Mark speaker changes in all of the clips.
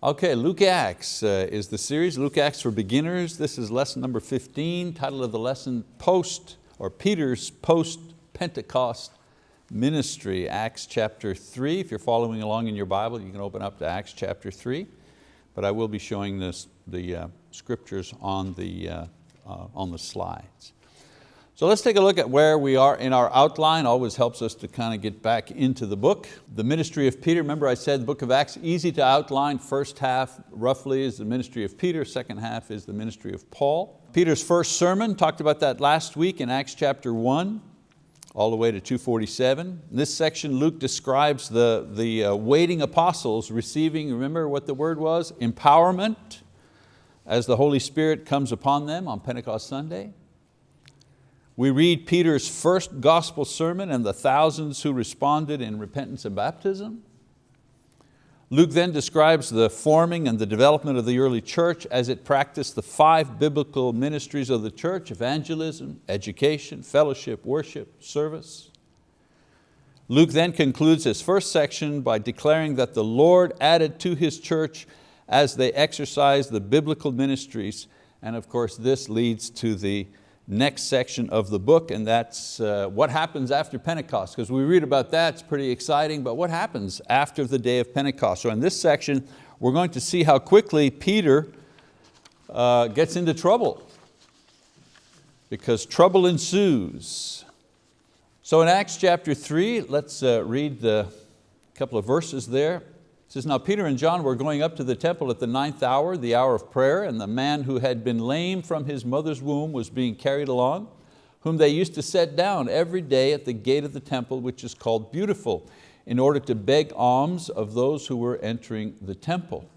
Speaker 1: Okay, Luke Acts uh, is the series, Luke Acts for Beginners. This is lesson number 15, title of the lesson, Post, or Peter's Post-Pentecost Ministry, Acts chapter three. If you're following along in your Bible, you can open up to Acts chapter three, but I will be showing this, the uh, scriptures on the, uh, uh on the slides. So let's take a look at where we are in our outline. Always helps us to kind of get back into the book. The ministry of Peter, remember I said the book of Acts, easy to outline. First half roughly is the ministry of Peter, second half is the ministry of Paul. Peter's first sermon, talked about that last week in Acts chapter one, all the way to 247. In this section, Luke describes the, the uh, waiting apostles receiving, remember what the word was? Empowerment as the Holy Spirit comes upon them on Pentecost Sunday. We read Peter's first gospel sermon and the thousands who responded in repentance and baptism. Luke then describes the forming and the development of the early church as it practiced the five biblical ministries of the church, evangelism, education, fellowship, worship, service. Luke then concludes his first section by declaring that the Lord added to His church as they exercised the biblical ministries, and of course this leads to the next section of the book, and that's uh, what happens after Pentecost, because we read about that, it's pretty exciting, but what happens after the day of Pentecost? So in this section, we're going to see how quickly Peter uh, gets into trouble, because trouble ensues. So in Acts chapter three, let's uh, read the couple of verses there. Says, now Peter and John were going up to the temple at the ninth hour, the hour of prayer, and the man who had been lame from his mother's womb was being carried along, whom they used to set down every day at the gate of the temple, which is called Beautiful, in order to beg alms of those who were entering the temple.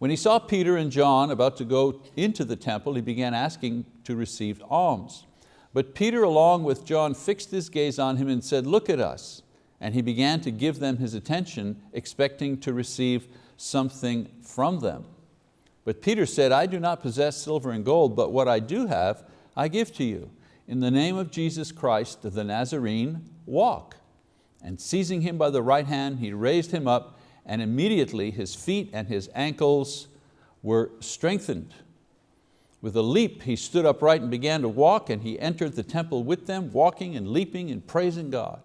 Speaker 1: When he saw Peter and John about to go into the temple, he began asking to receive alms. But Peter along with John fixed his gaze on him and said, look at us and he began to give them his attention, expecting to receive something from them. But Peter said, I do not possess silver and gold, but what I do have, I give to you. In the name of Jesus Christ, the Nazarene, walk. And seizing him by the right hand, he raised him up, and immediately his feet and his ankles were strengthened. With a leap, he stood upright and began to walk, and he entered the temple with them, walking and leaping and praising God.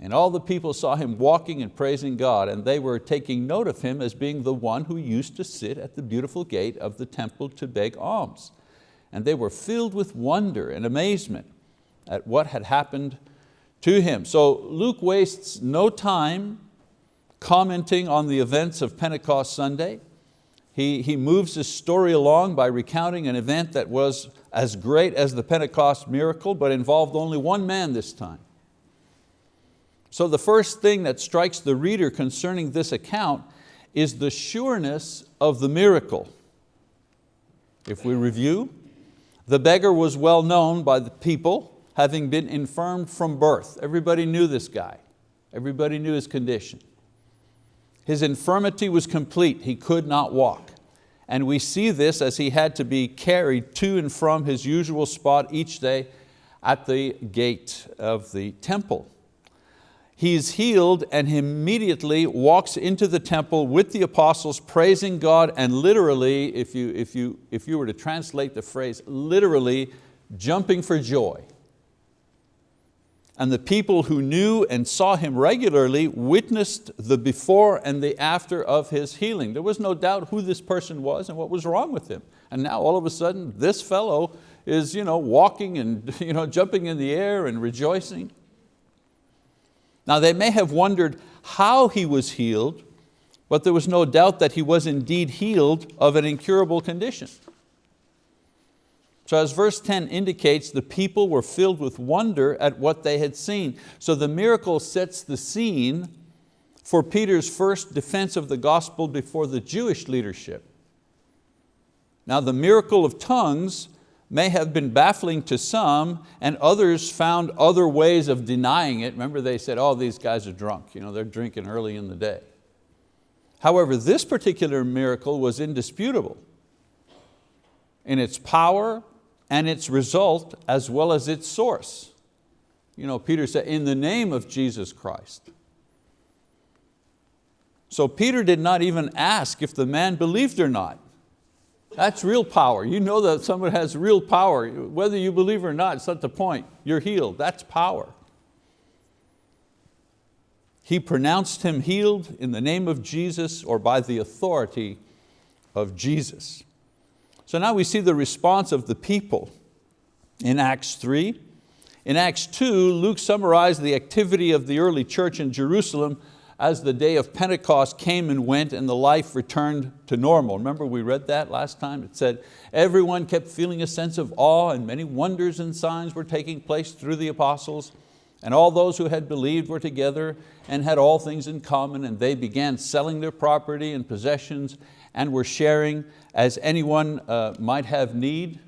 Speaker 1: And all the people saw him walking and praising God, and they were taking note of him as being the one who used to sit at the beautiful gate of the temple to beg alms. And they were filled with wonder and amazement at what had happened to him. So Luke wastes no time commenting on the events of Pentecost Sunday. He, he moves his story along by recounting an event that was as great as the Pentecost miracle, but involved only one man this time. So the first thing that strikes the reader concerning this account is the sureness of the miracle. If we review, the beggar was well known by the people, having been infirmed from birth. Everybody knew this guy. Everybody knew his condition. His infirmity was complete, he could not walk. And we see this as he had to be carried to and from his usual spot each day at the gate of the temple. He's healed and he immediately walks into the temple with the apostles praising God and literally, if you, if you, if you were to translate the phrase, literally jumping for joy. And the people who knew and saw him regularly witnessed the before and the after of his healing. There was no doubt who this person was and what was wrong with him. And now all of a sudden this fellow is you know, walking and you know, jumping in the air and rejoicing. Now they may have wondered how he was healed, but there was no doubt that he was indeed healed of an incurable condition. So as verse 10 indicates, the people were filled with wonder at what they had seen. So the miracle sets the scene for Peter's first defense of the gospel before the Jewish leadership. Now the miracle of tongues may have been baffling to some and others found other ways of denying it. Remember they said, oh, these guys are drunk, you know, they're drinking early in the day. However, this particular miracle was indisputable in its power and its result as well as its source. You know, Peter said, in the name of Jesus Christ. So Peter did not even ask if the man believed or not. That's real power. You know that someone has real power. Whether you believe or not, it's not the point. You're healed, that's power. He pronounced him healed in the name of Jesus or by the authority of Jesus. So now we see the response of the people in Acts 3. In Acts 2, Luke summarized the activity of the early church in Jerusalem as the day of Pentecost came and went and the life returned to normal. Remember we read that last time? It said, everyone kept feeling a sense of awe and many wonders and signs were taking place through the apostles and all those who had believed were together and had all things in common and they began selling their property and possessions and were sharing as anyone uh, might have need.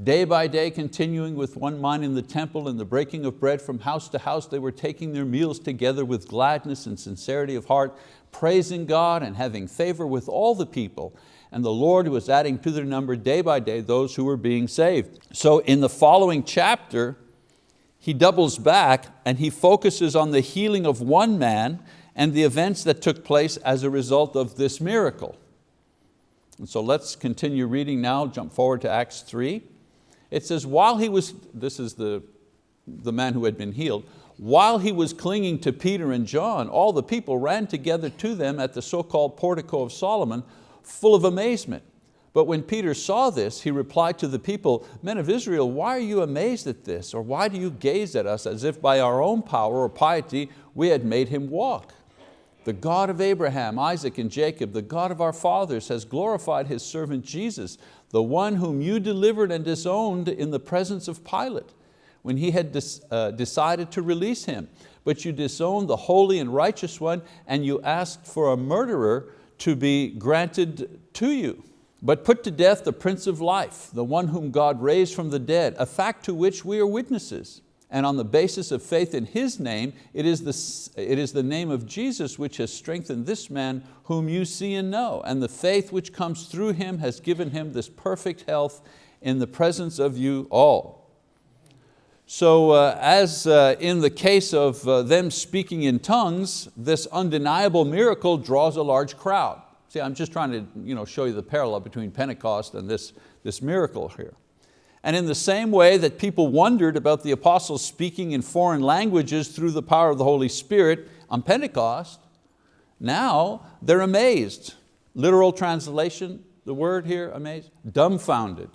Speaker 1: Day by day continuing with one mind in the temple and the breaking of bread from house to house, they were taking their meals together with gladness and sincerity of heart, praising God and having favor with all the people. And the Lord was adding to their number day by day those who were being saved. So in the following chapter, he doubles back and he focuses on the healing of one man and the events that took place as a result of this miracle. And so let's continue reading now, jump forward to Acts 3. It says, while he was, this is the, the man who had been healed, while he was clinging to Peter and John, all the people ran together to them at the so-called portico of Solomon, full of amazement. But when Peter saw this, he replied to the people, men of Israel, why are you amazed at this? Or why do you gaze at us as if by our own power or piety we had made him walk? The God of Abraham, Isaac, and Jacob, the God of our fathers has glorified His servant Jesus, the one whom you delivered and disowned in the presence of Pilate, when he had uh, decided to release him. But you disowned the holy and righteous one, and you asked for a murderer to be granted to you. But put to death the Prince of Life, the one whom God raised from the dead, a fact to which we are witnesses and on the basis of faith in His name, it is, the, it is the name of Jesus which has strengthened this man whom you see and know, and the faith which comes through Him has given him this perfect health in the presence of you all. So uh, as uh, in the case of uh, them speaking in tongues, this undeniable miracle draws a large crowd. See, I'm just trying to you know, show you the parallel between Pentecost and this, this miracle here. And in the same way that people wondered about the apostles speaking in foreign languages through the power of the Holy Spirit on Pentecost, now they're amazed. Literal translation, the word here, amazed, dumbfounded.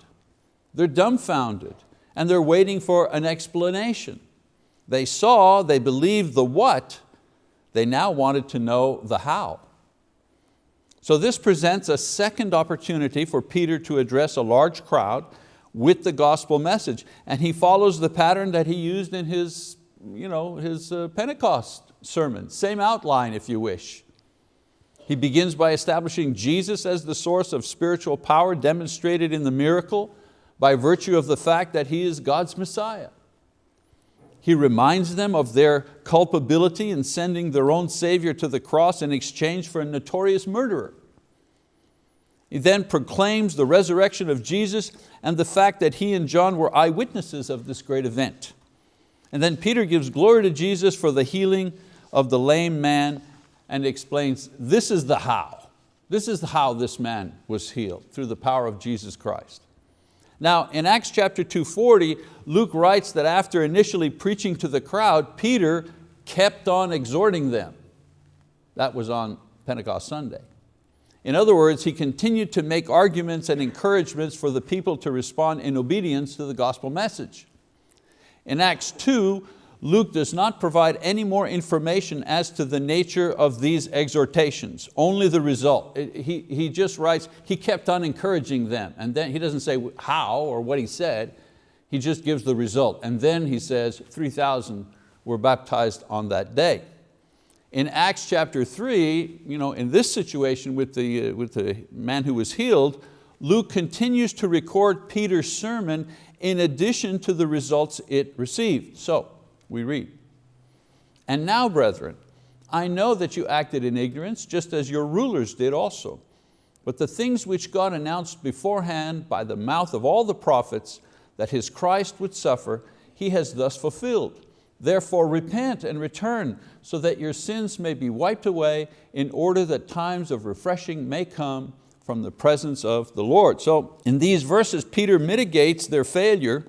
Speaker 1: They're dumbfounded and they're waiting for an explanation. They saw, they believed the what, they now wanted to know the how. So this presents a second opportunity for Peter to address a large crowd with the gospel message. And he follows the pattern that he used in his, you know, his uh, Pentecost sermon, same outline if you wish. He begins by establishing Jesus as the source of spiritual power demonstrated in the miracle by virtue of the fact that He is God's Messiah. He reminds them of their culpability in sending their own Savior to the cross in exchange for a notorious murderer. He then proclaims the resurrection of Jesus and the fact that he and John were eyewitnesses of this great event. And then Peter gives glory to Jesus for the healing of the lame man and explains this is the how. This is how this man was healed, through the power of Jesus Christ. Now in Acts chapter 240, Luke writes that after initially preaching to the crowd, Peter kept on exhorting them. That was on Pentecost Sunday. In other words, he continued to make arguments and encouragements for the people to respond in obedience to the gospel message. In Acts 2, Luke does not provide any more information as to the nature of these exhortations, only the result. He, he just writes, he kept on encouraging them, and then he doesn't say how or what he said, he just gives the result. And then he says 3,000 were baptized on that day. In Acts chapter three, you know, in this situation with the, uh, with the man who was healed, Luke continues to record Peter's sermon in addition to the results it received. So, we read, and now brethren, I know that you acted in ignorance just as your rulers did also. But the things which God announced beforehand by the mouth of all the prophets that His Christ would suffer, He has thus fulfilled Therefore repent and return so that your sins may be wiped away in order that times of refreshing may come from the presence of the Lord. So in these verses, Peter mitigates their failure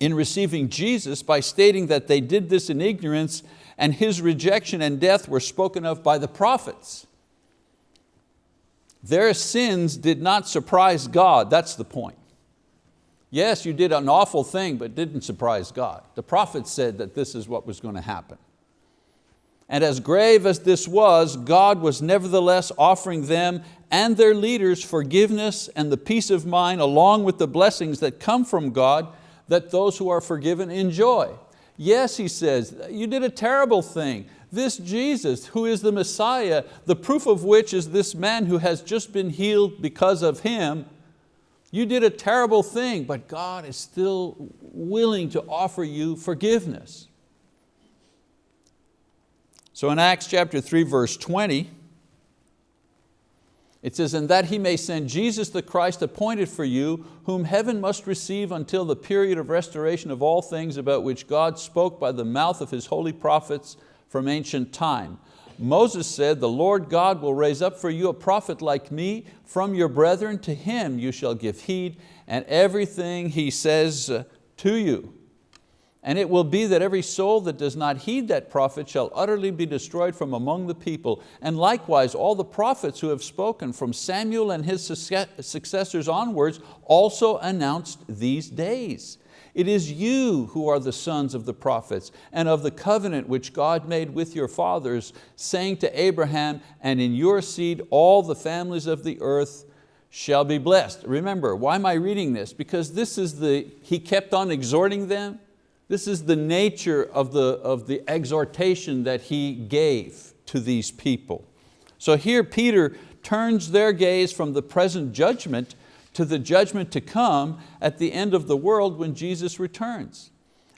Speaker 1: in receiving Jesus by stating that they did this in ignorance and His rejection and death were spoken of by the prophets. Their sins did not surprise God, that's the point. Yes, you did an awful thing, but didn't surprise God. The prophet said that this is what was going to happen. And as grave as this was, God was nevertheless offering them and their leaders forgiveness and the peace of mind along with the blessings that come from God that those who are forgiven enjoy. Yes, he says, you did a terrible thing. This Jesus, who is the Messiah, the proof of which is this man who has just been healed because of him, you did a terrible thing, but God is still willing to offer you forgiveness. So in Acts chapter 3, verse 20, it says, and that he may send Jesus the Christ appointed for you, whom heaven must receive until the period of restoration of all things about which God spoke by the mouth of His holy prophets from ancient time. Moses said, the Lord God will raise up for you a prophet like me from your brethren, to him you shall give heed, and everything he says uh, to you. And it will be that every soul that does not heed that prophet shall utterly be destroyed from among the people. And likewise, all the prophets who have spoken from Samuel and his successors onwards also announced these days. It is you who are the sons of the prophets and of the covenant which God made with your fathers, saying to Abraham, and in your seed all the families of the earth shall be blessed. Remember, why am I reading this? Because this is the, he kept on exhorting them, this is the nature of the, of the exhortation that he gave to these people. So here Peter turns their gaze from the present judgment to the judgment to come at the end of the world when Jesus returns.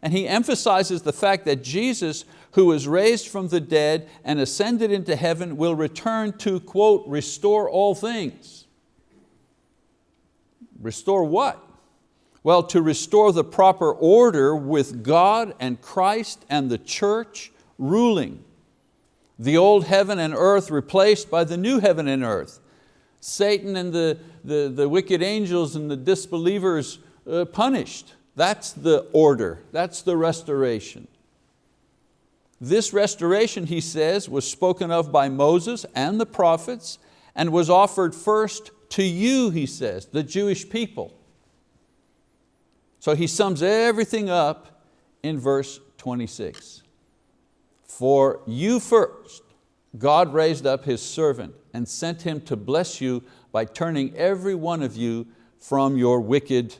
Speaker 1: And he emphasizes the fact that Jesus, who was raised from the dead and ascended into heaven, will return to, quote, restore all things. Restore what? Well, to restore the proper order with God and Christ and the church ruling. The old heaven and earth replaced by the new heaven and earth. Satan and the, the, the wicked angels and the disbelievers uh, punished. That's the order, that's the restoration. This restoration, he says, was spoken of by Moses and the prophets and was offered first to you, he says, the Jewish people. So he sums everything up in verse 26. For you first, God raised up His servant and sent him to bless you by turning every one of you from your wicked,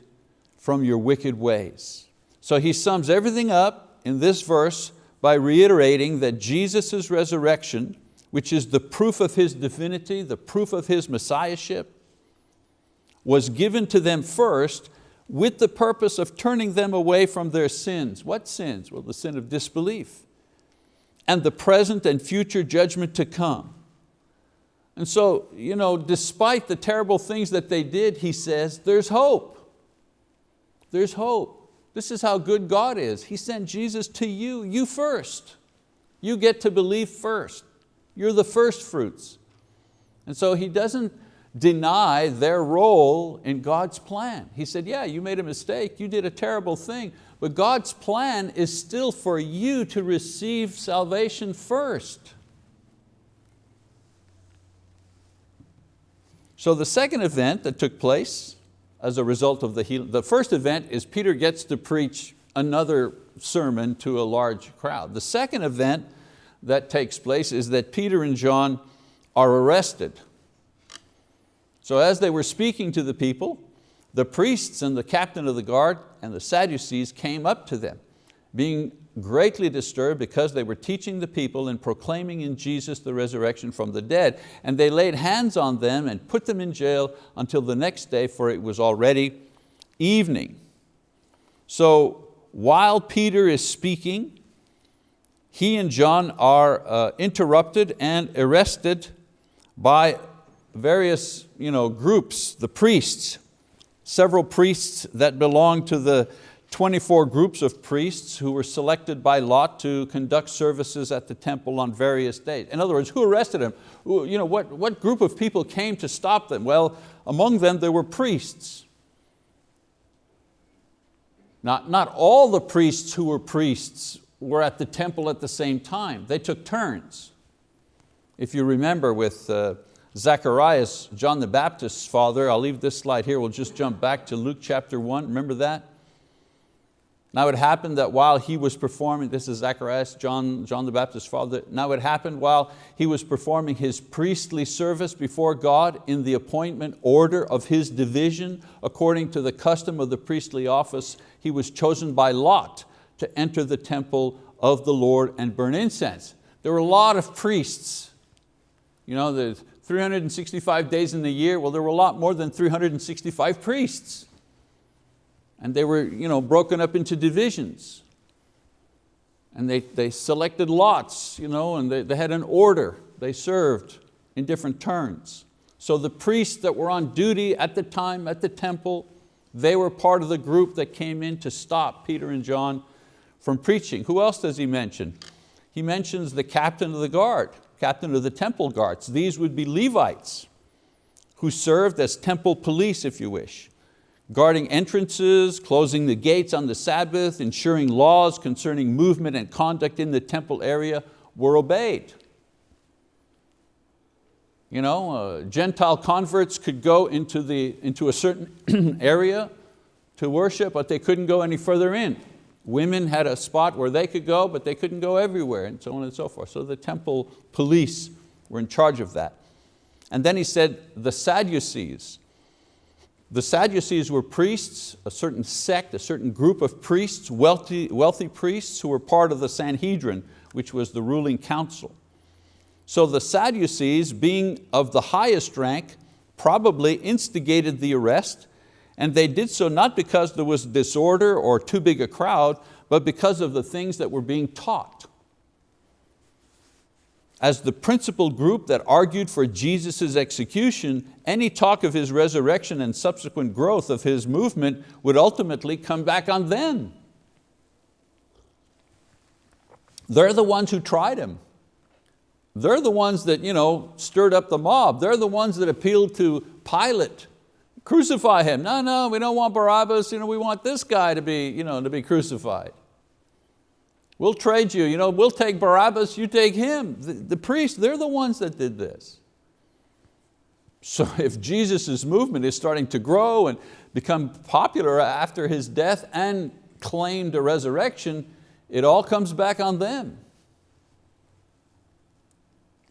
Speaker 1: from your wicked ways. So he sums everything up in this verse by reiterating that Jesus' resurrection, which is the proof of His divinity, the proof of His messiahship, was given to them first with the purpose of turning them away from their sins. What sins? Well, the sin of disbelief and the present and future judgment to come. And so, you know, despite the terrible things that they did, he says, there's hope. There's hope. This is how good God is. He sent Jesus to you, you first. You get to believe first. You're the first fruits. And so he doesn't deny their role in God's plan. He said, yeah, you made a mistake, you did a terrible thing, but God's plan is still for you to receive salvation first. So the second event that took place as a result of the healing, the first event is Peter gets to preach another sermon to a large crowd. The second event that takes place is that Peter and John are arrested so as they were speaking to the people, the priests and the captain of the guard and the Sadducees came up to them, being greatly disturbed because they were teaching the people and proclaiming in Jesus the resurrection from the dead. And they laid hands on them and put them in jail until the next day, for it was already evening. So while Peter is speaking, he and John are uh, interrupted and arrested by various you know, groups, the priests, several priests that belonged to the, 24 groups of priests who were selected by lot to conduct services at the temple on various days. In other words, who arrested him? You know, what, what group of people came to stop them? Well, among them there were priests. Not, not all the priests who were priests were at the temple at the same time. They took turns. If you remember with uh, Zacharias, John the Baptist's father, I'll leave this slide here, we'll just jump back to Luke chapter one, remember that? Now it happened that while he was performing, this is Zacharias, John, John the Baptist's father, now it happened while he was performing his priestly service before God in the appointment order of his division, according to the custom of the priestly office, he was chosen by lot to enter the temple of the Lord and burn incense. There were a lot of priests. You know, there's 365 days in the year, well there were a lot more than 365 priests. And they were you know, broken up into divisions. And they, they selected lots, you know, and they, they had an order. They served in different turns. So the priests that were on duty at the time at the temple, they were part of the group that came in to stop Peter and John from preaching. Who else does he mention? He mentions the captain of the guard, captain of the temple guards. These would be Levites who served as temple police, if you wish guarding entrances, closing the gates on the Sabbath, ensuring laws concerning movement and conduct in the temple area were obeyed. You know, uh, Gentile converts could go into, the, into a certain area to worship, but they couldn't go any further in. Women had a spot where they could go, but they couldn't go everywhere, and so on and so forth. So the temple police were in charge of that. And then he said, the Sadducees, the Sadducees were priests, a certain sect, a certain group of priests, wealthy, wealthy priests who were part of the Sanhedrin, which was the ruling council. So the Sadducees, being of the highest rank, probably instigated the arrest, and they did so not because there was disorder or too big a crowd, but because of the things that were being taught as the principal group that argued for Jesus' execution, any talk of His resurrection and subsequent growth of His movement would ultimately come back on them. They're the ones who tried Him. They're the ones that you know, stirred up the mob. They're the ones that appealed to Pilate. Crucify Him. No, no, we don't want Barabbas. You know, we want this guy to be, you know, to be crucified. We'll trade you, you know, we'll take Barabbas, you take him. The, the priests, they're the ones that did this. So if Jesus' movement is starting to grow and become popular after his death and claimed a resurrection, it all comes back on them.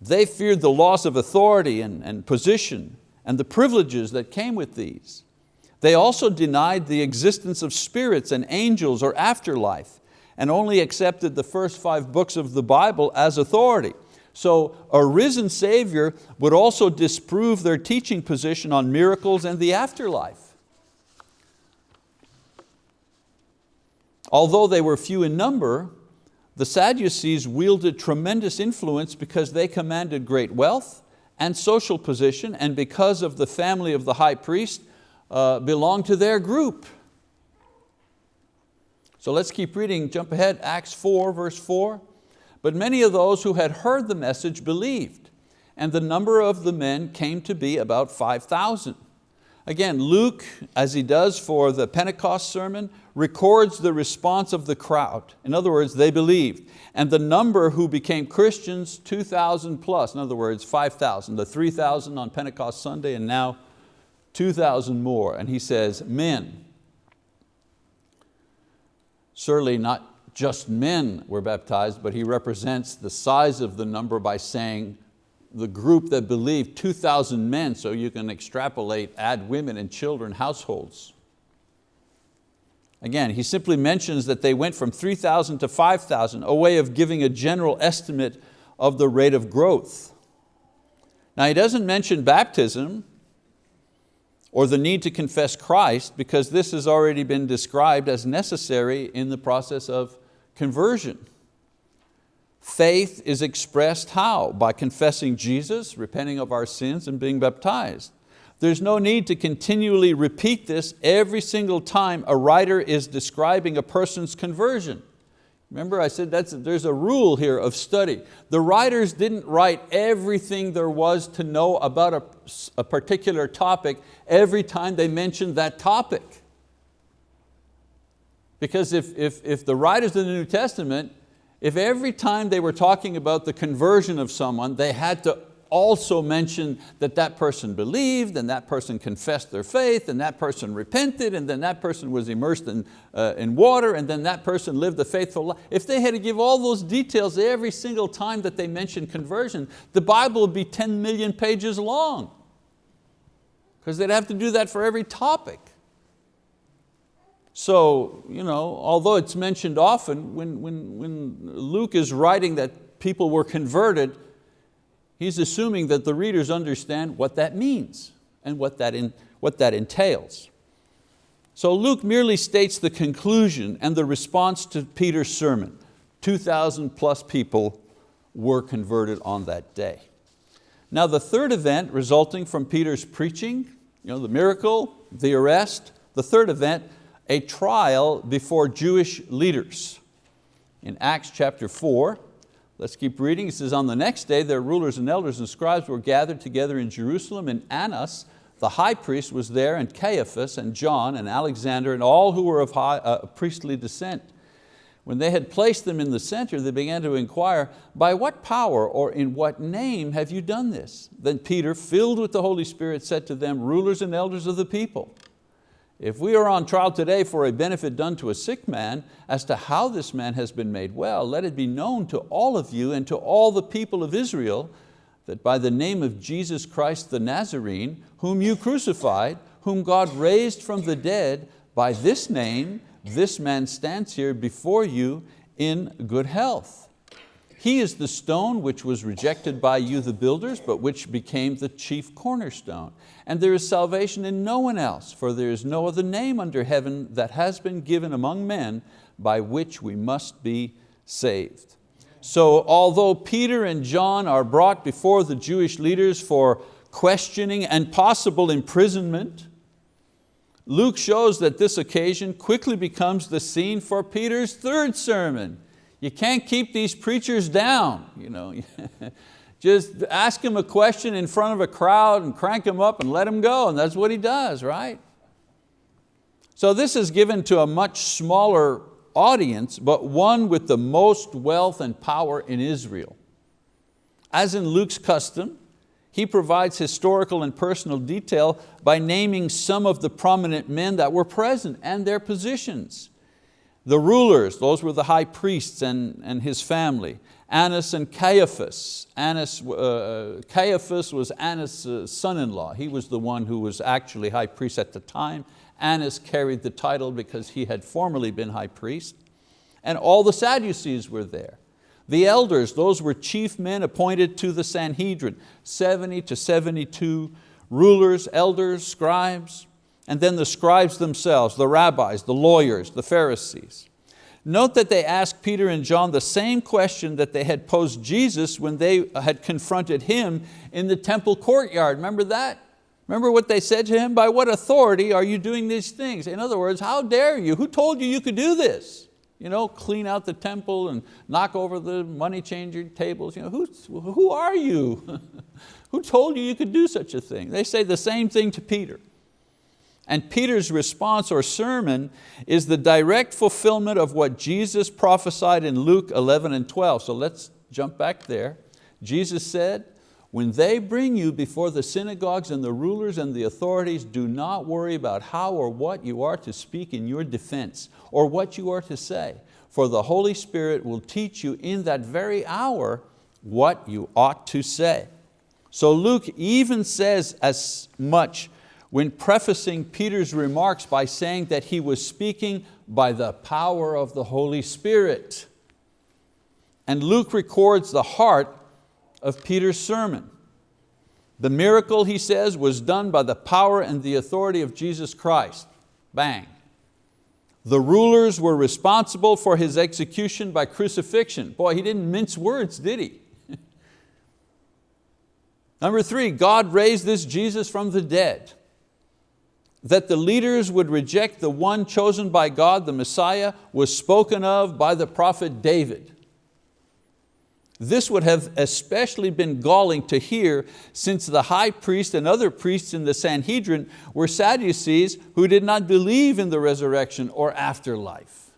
Speaker 1: They feared the loss of authority and, and position and the privileges that came with these. They also denied the existence of spirits and angels or afterlife and only accepted the first five books of the Bible as authority. So a risen Savior would also disprove their teaching position on miracles and the afterlife. Although they were few in number, the Sadducees wielded tremendous influence because they commanded great wealth and social position and because of the family of the high priest uh, belonged to their group. So let's keep reading, jump ahead, Acts 4, verse 4. But many of those who had heard the message believed, and the number of the men came to be about 5,000. Again, Luke, as he does for the Pentecost sermon, records the response of the crowd. In other words, they believed. And the number who became Christians, 2,000 plus, in other words, 5,000, the 3,000 on Pentecost Sunday and now 2,000 more. And he says, men, Certainly not just men were baptized, but he represents the size of the number by saying the group that believed 2,000 men, so you can extrapolate, add women and children, households. Again, he simply mentions that they went from 3,000 to 5,000, a way of giving a general estimate of the rate of growth. Now he doesn't mention baptism, or the need to confess Christ because this has already been described as necessary in the process of conversion. Faith is expressed how? By confessing Jesus, repenting of our sins and being baptized. There's no need to continually repeat this every single time a writer is describing a person's conversion. Remember I said that's, there's a rule here of study. The writers didn't write everything there was to know about a, a particular topic every time they mentioned that topic. Because if, if, if the writers of the New Testament, if every time they were talking about the conversion of someone, they had to also mention that that person believed and that person confessed their faith and that person repented and then that person was immersed in, uh, in water and then that person lived a faithful life. If they had to give all those details every single time that they mentioned conversion, the Bible would be 10 million pages long because they'd have to do that for every topic. So, you know, although it's mentioned often, when, when, when Luke is writing that people were converted, he's assuming that the readers understand what that means and what that, in, what that entails. So Luke merely states the conclusion and the response to Peter's sermon. 2,000 plus people were converted on that day. Now the third event resulting from Peter's preaching, you know, the miracle, the arrest, the third event a trial before Jewish leaders. In Acts chapter four, let's keep reading. It says, on the next day their rulers and elders and scribes were gathered together in Jerusalem and Annas, the high priest was there and Caiaphas and John and Alexander and all who were of high, uh, priestly descent. When they had placed them in the center, they began to inquire, by what power or in what name have you done this? Then Peter, filled with the Holy Spirit, said to them, rulers and elders of the people, if we are on trial today for a benefit done to a sick man, as to how this man has been made well, let it be known to all of you and to all the people of Israel that by the name of Jesus Christ the Nazarene, whom you crucified, whom God raised from the dead, by this name, this man stands here before you in good health. He is the stone which was rejected by you the builders, but which became the chief cornerstone. And there is salvation in no one else, for there is no other name under heaven that has been given among men by which we must be saved. So although Peter and John are brought before the Jewish leaders for questioning and possible imprisonment, Luke shows that this occasion quickly becomes the scene for Peter's third sermon, you can't keep these preachers down. You know. Just ask him a question in front of a crowd and crank him up and let him go, and that's what he does, right? So this is given to a much smaller audience, but one with the most wealth and power in Israel. As in Luke's custom, he provides historical and personal detail by naming some of the prominent men that were present and their positions. The rulers, those were the high priests and, and his family. Annas and Caiaphas. Annas, uh, uh Caiaphas was Annas' son-in-law. He was the one who was actually high priest at the time. Annas carried the title because he had formerly been high priest. And all the Sadducees were there. The elders, those were chief men appointed to the Sanhedrin, 70 to 72 rulers, elders, scribes and then the scribes themselves, the rabbis, the lawyers, the Pharisees. Note that they asked Peter and John the same question that they had posed Jesus when they had confronted him in the temple courtyard. Remember that? Remember what they said to him? By what authority are you doing these things? In other words, how dare you? Who told you you could do this? You know, clean out the temple and knock over the money changer tables. You know, who, who are you? who told you you could do such a thing? They say the same thing to Peter. And Peter's response or sermon is the direct fulfillment of what Jesus prophesied in Luke 11 and 12. So let's jump back there. Jesus said, when they bring you before the synagogues and the rulers and the authorities, do not worry about how or what you are to speak in your defense or what you are to say, for the Holy Spirit will teach you in that very hour what you ought to say. So Luke even says as much when prefacing Peter's remarks by saying that he was speaking by the power of the Holy Spirit. And Luke records the heart of Peter's sermon. The miracle, he says, was done by the power and the authority of Jesus Christ. Bang. The rulers were responsible for his execution by crucifixion. Boy, he didn't mince words, did he? Number three, God raised this Jesus from the dead. That the leaders would reject the one chosen by God, the Messiah, was spoken of by the prophet David. This would have especially been galling to hear since the high priest and other priests in the Sanhedrin were Sadducees who did not believe in the resurrection or afterlife.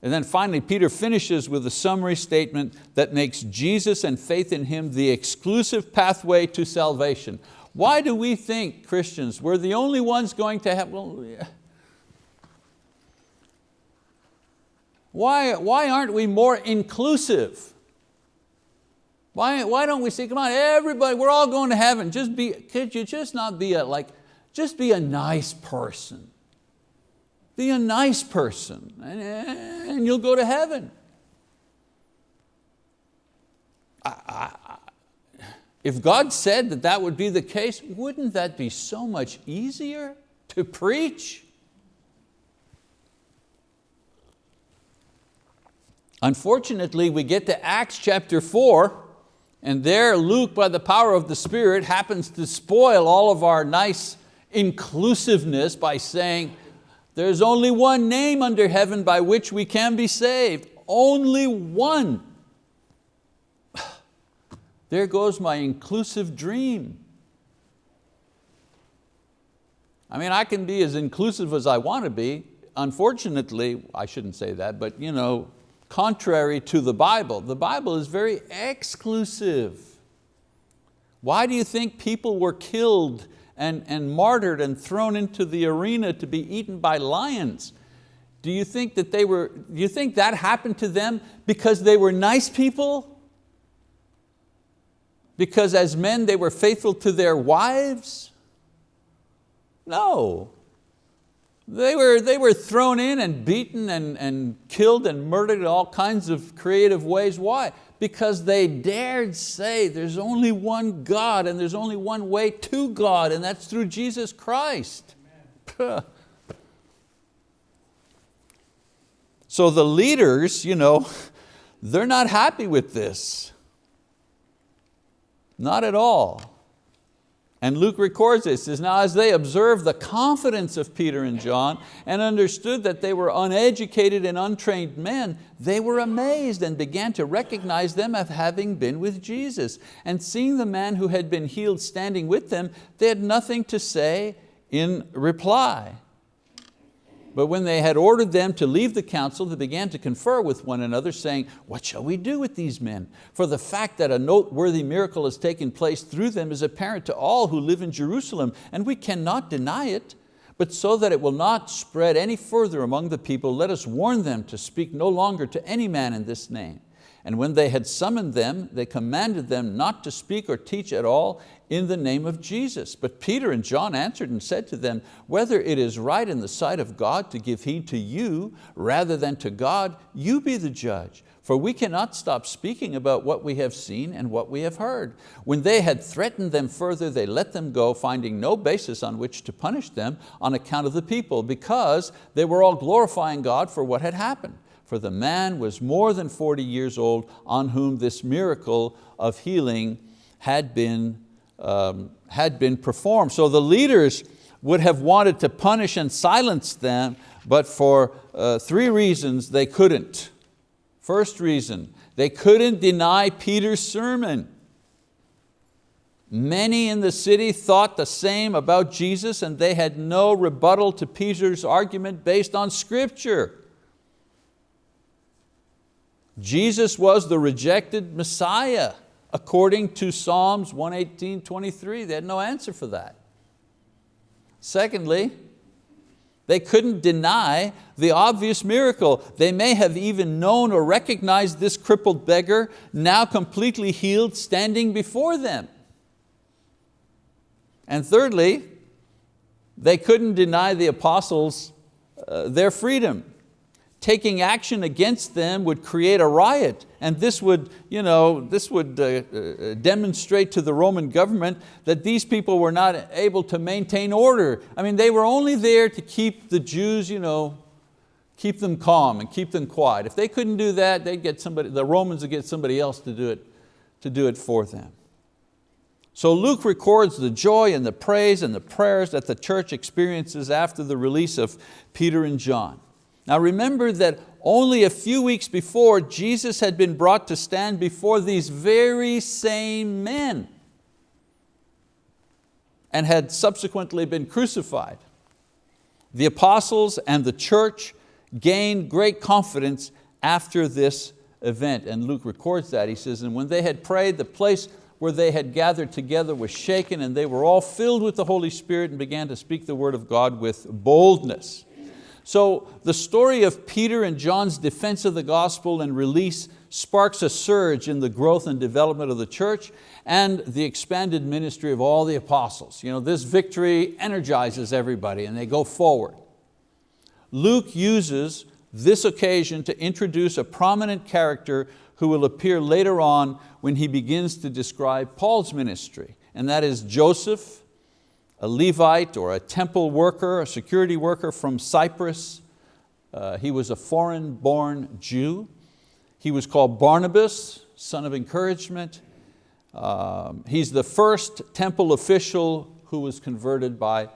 Speaker 1: And then finally, Peter finishes with a summary statement that makes Jesus and faith in Him the exclusive pathway to salvation. Why do we think, Christians, we're the only ones going to have, well, yeah. why, why aren't we more inclusive? Why, why don't we say, come on, everybody, we're all going to heaven. Just be, could you just not be a, like, just be a nice person. Be a nice person and, and you'll go to heaven. I, if God said that that would be the case, wouldn't that be so much easier to preach? Unfortunately, we get to Acts chapter four and there Luke, by the power of the Spirit, happens to spoil all of our nice inclusiveness by saying, there's only one name under heaven by which we can be saved. Only one. There goes my inclusive dream. I mean, I can be as inclusive as I want to be. Unfortunately, I shouldn't say that, but you know, contrary to the Bible. The Bible is very exclusive. Why do you think people were killed and, and martyred and thrown into the arena to be eaten by lions? Do you think that they were, do you think that happened to them because they were nice people? Because as men they were faithful to their wives? No, they were, they were thrown in and beaten and, and killed and murdered in all kinds of creative ways. Why? Because they dared say there's only one God and there's only one way to God and that's through Jesus Christ. so the leaders, you know, they're not happy with this. Not at all. And Luke records this, says, now as they observed the confidence of Peter and John and understood that they were uneducated and untrained men, they were amazed and began to recognize them as having been with Jesus. And seeing the man who had been healed standing with them, they had nothing to say in reply. But when they had ordered them to leave the council, they began to confer with one another, saying, what shall we do with these men? For the fact that a noteworthy miracle has taken place through them is apparent to all who live in Jerusalem, and we cannot deny it. But so that it will not spread any further among the people, let us warn them to speak no longer to any man in this name. And when they had summoned them, they commanded them not to speak or teach at all in the name of Jesus. But Peter and John answered and said to them, whether it is right in the sight of God to give heed to you rather than to God, you be the judge. For we cannot stop speaking about what we have seen and what we have heard. When they had threatened them further, they let them go, finding no basis on which to punish them on account of the people, because they were all glorifying God for what had happened for the man was more than 40 years old on whom this miracle of healing had been, um, had been performed. So the leaders would have wanted to punish and silence them, but for uh, three reasons they couldn't. First reason, they couldn't deny Peter's sermon. Many in the city thought the same about Jesus and they had no rebuttal to Peter's argument based on scripture. Jesus was the rejected Messiah according to Psalms 118, 23. They had no answer for that. Secondly, they couldn't deny the obvious miracle. They may have even known or recognized this crippled beggar, now completely healed, standing before them. And thirdly, they couldn't deny the apostles uh, their freedom taking action against them would create a riot and this would, you know, this would uh, uh, demonstrate to the Roman government that these people were not able to maintain order. I mean, they were only there to keep the Jews, you know, keep them calm and keep them quiet. If they couldn't do that, they'd get somebody, the Romans would get somebody else to do it, to do it for them. So Luke records the joy and the praise and the prayers that the church experiences after the release of Peter and John. Now remember that only a few weeks before, Jesus had been brought to stand before these very same men and had subsequently been crucified. The apostles and the church gained great confidence after this event. And Luke records that. He says, and when they had prayed, the place where they had gathered together was shaken and they were all filled with the Holy Spirit and began to speak the word of God with boldness. So the story of Peter and John's defense of the gospel and release sparks a surge in the growth and development of the church and the expanded ministry of all the apostles. You know, this victory energizes everybody and they go forward. Luke uses this occasion to introduce a prominent character who will appear later on when he begins to describe Paul's ministry, and that is Joseph, a Levite or a temple worker, a security worker from Cyprus. Uh, he was a foreign-born Jew. He was called Barnabas, son of encouragement. Um, he's the first temple official who was converted by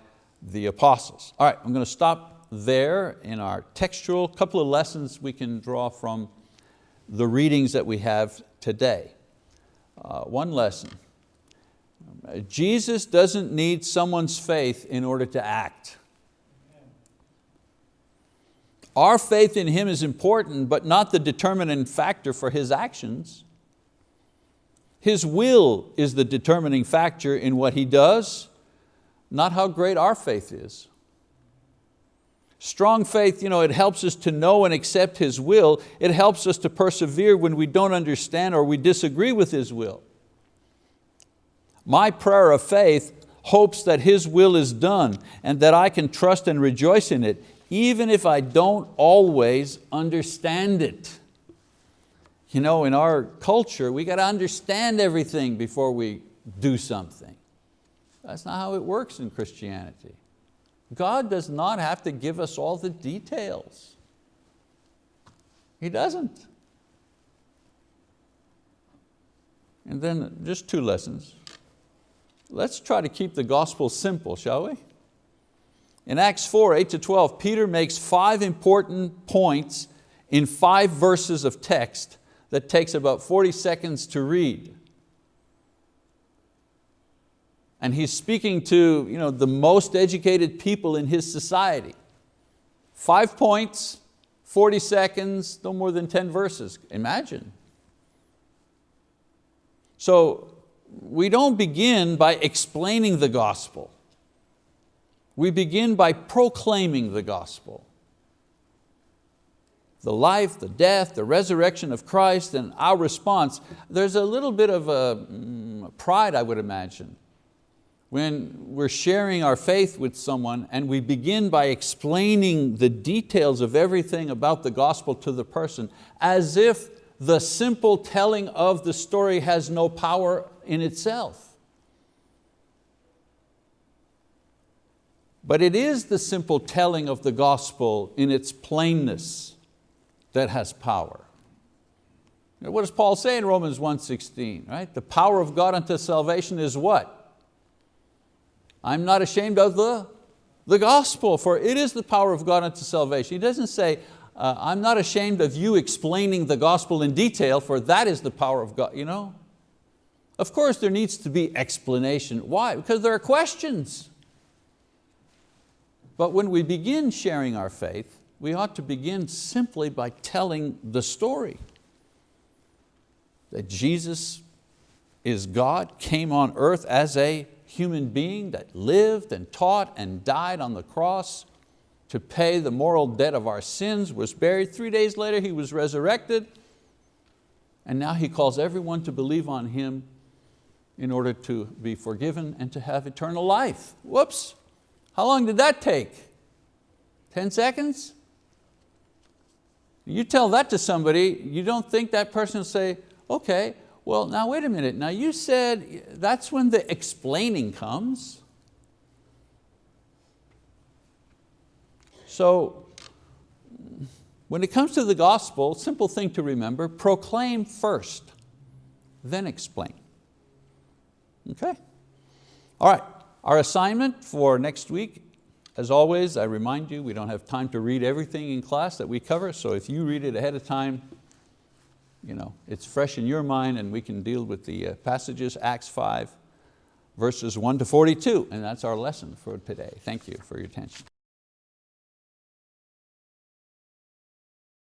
Speaker 1: the apostles. All right, I'm going to stop there in our textual, couple of lessons we can draw from the readings that we have today. Uh, one lesson, Jesus doesn't need someone's faith in order to act. Our faith in Him is important, but not the determining factor for His actions. His will is the determining factor in what He does, not how great our faith is. Strong faith, you know, it helps us to know and accept His will. It helps us to persevere when we don't understand or we disagree with His will. My prayer of faith hopes that His will is done and that I can trust and rejoice in it, even if I don't always understand it. You know, in our culture, we got to understand everything before we do something. That's not how it works in Christianity. God does not have to give us all the details. He doesn't. And then just two lessons. Let's try to keep the gospel simple, shall we? In Acts 4, 8 to 12, Peter makes five important points in five verses of text that takes about 40 seconds to read and he's speaking to you know, the most educated people in his society. Five points, 40 seconds, no more than 10 verses, imagine. So we don't begin by explaining the gospel. We begin by proclaiming the gospel. The life, the death, the resurrection of Christ and our response. There's a little bit of a, mm, pride, I would imagine, when we're sharing our faith with someone and we begin by explaining the details of everything about the gospel to the person as if the simple telling of the story has no power in itself. But it is the simple telling of the gospel in its plainness that has power. What does Paul say in Romans 1.16? Right? The power of God unto salvation is what? I'm not ashamed of the, the gospel, for it is the power of God unto salvation. He doesn't say, uh, I'm not ashamed of you explaining the gospel in detail, for that is the power of God. You know? Of course there needs to be explanation. Why? Because there are questions. But when we begin sharing our faith, we ought to begin simply by telling the story. That Jesus is God, came on earth as a human being that lived and taught and died on the cross to pay the moral debt of our sins, was buried. Three days later He was resurrected and now He calls everyone to believe on Him in order to be forgiven and to have eternal life. Whoops, how long did that take? 10 seconds? You tell that to somebody, you don't think that person will say, okay, well, now wait a minute. Now you said that's when the explaining comes. So when it comes to the gospel, simple thing to remember, proclaim first, then explain. Okay? All right, our assignment for next week, as always, I remind you, we don't have time to read everything in class that we cover, so if you read it ahead of time, you know, it's fresh in your mind and we can deal with the uh, passages, Acts 5, verses 1 to 42, and that's our lesson for today. Thank you for your attention.